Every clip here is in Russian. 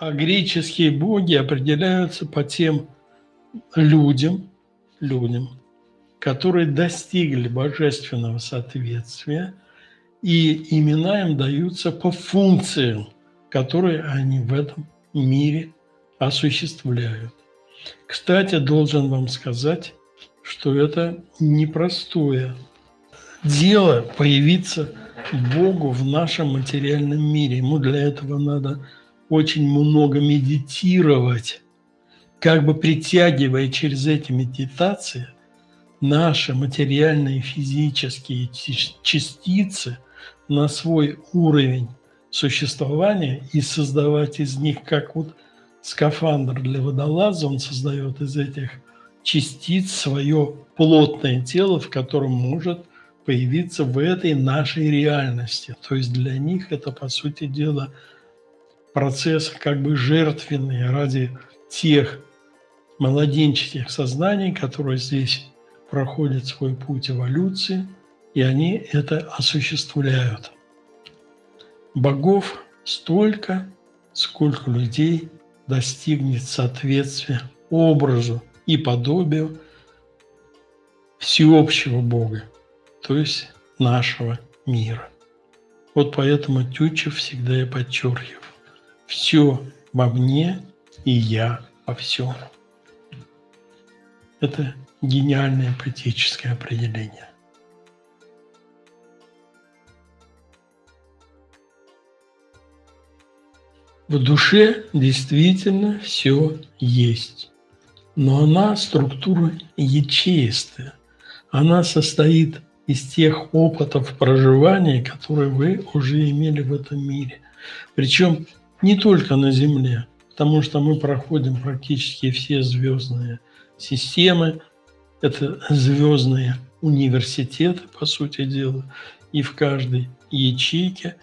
а греческие боги определяются по тем людям, людям, которые достигли божественного соответствия, и имена им даются по функциям, которые они в этом мире осуществляют. Кстати, должен вам сказать, что это непростое дело появиться Богу в нашем материальном мире. Ему для этого надо очень много медитировать, как бы притягивая через эти медитации наши материальные физические частицы на свой уровень существования и создавать из них, как вот скафандр для водолаза, он создает из этих частиц свое плотное тело, в котором может появиться в этой нашей реальности. То есть для них это, по сути дела, процесс как бы жертвенный ради тех младенческих сознаний, которые здесь проходят свой путь эволюции, и они это осуществляют. Богов столько, сколько людей достигнет соответствия образу и подобию всеобщего Бога, то есть нашего мира. Вот поэтому Тютчев всегда и подчеркивал. Все во мне и я во всем. Это гениальное поэтическое определение. В душе действительно все есть, но она структура ячеистая. Она состоит из тех опытов проживания, которые вы уже имели в этом мире. Причем не только на Земле, потому что мы проходим практически все звездные системы, это звездные университеты, по сути дела, и в каждой ячейке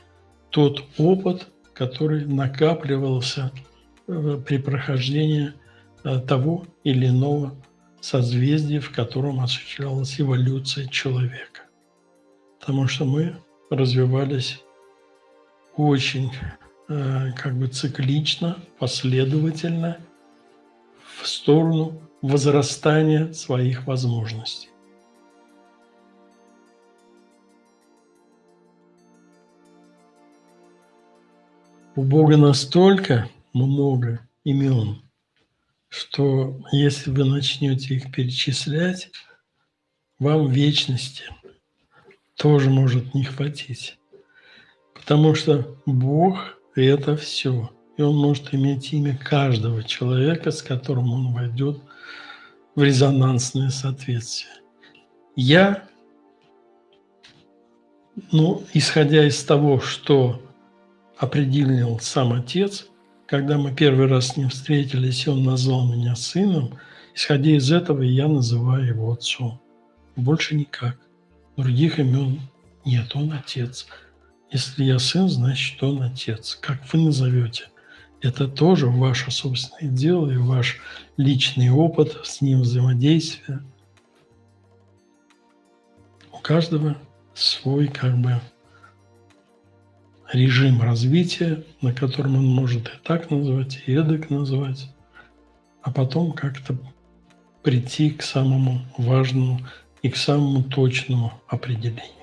тот опыт, который накапливался э, при прохождении э, того или иного созвездия, в котором осуществлялась эволюция человека. Потому что мы развивались очень как бы циклично, последовательно в сторону возрастания своих возможностей. У Бога настолько много имен, что если вы начнете их перечислять, вам вечности тоже может не хватить. Потому что Бог и это все. И он может иметь имя каждого человека, с которым он войдет в резонансное соответствие. Я, ну, исходя из того, что определил сам отец, когда мы первый раз с ним встретились, и он назвал меня сыном, исходя из этого я называю его отцом. Больше никак. Других имен нет, он отец. Если я сын, значит, он отец. Как вы назовете? Это тоже ваше собственное дело и ваш личный опыт с ним взаимодействия. У каждого свой как бы режим развития, на котором он может и так назвать, и эдак назвать, а потом как-то прийти к самому важному и к самому точному определению.